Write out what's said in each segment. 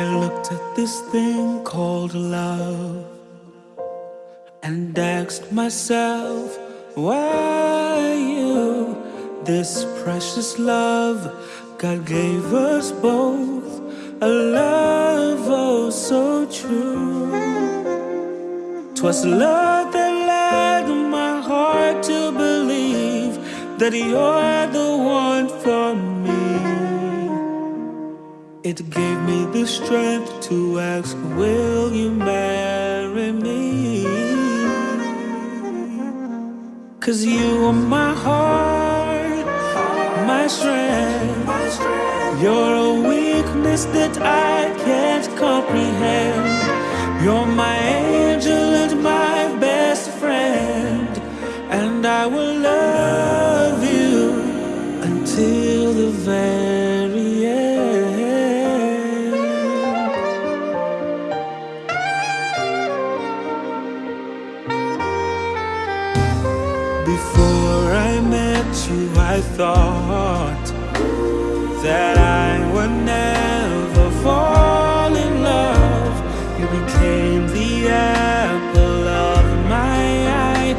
I looked at this thing called love and asked myself, why you? This precious love God gave us both, a love oh so true. Twas love that led my heart to believe that you're the one for me. It gave me the strength to ask, will you marry me? Cause you are my heart, my strength. You're a weakness that I can't comprehend. You're my angel and my best friend. And I will love you until the very Before I met you I thought That I would never fall in love. You became the apple of my eye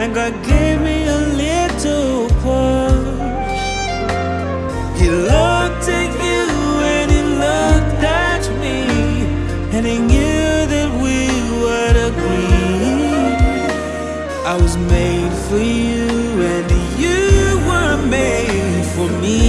And God gave me I was made for you and you were made for me.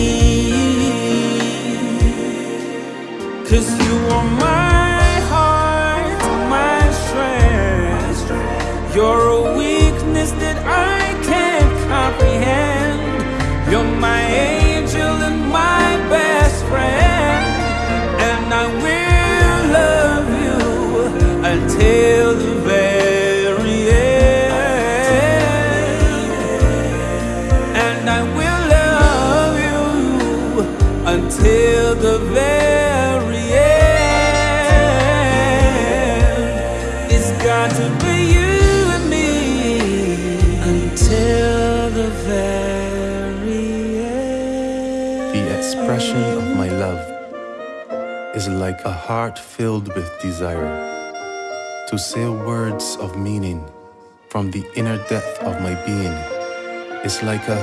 Cause you are my heart, my strength. You're a weakness that I can't comprehend. You're my angel and my best friend. And I will love you until until the very end It's got to be you and me until the very end The expression of my love is like a heart filled with desire to say words of meaning from the inner depth of my being. It's like a,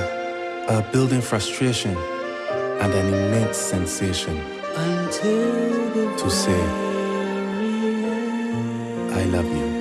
a building frustration and an immense sensation to say. I love you.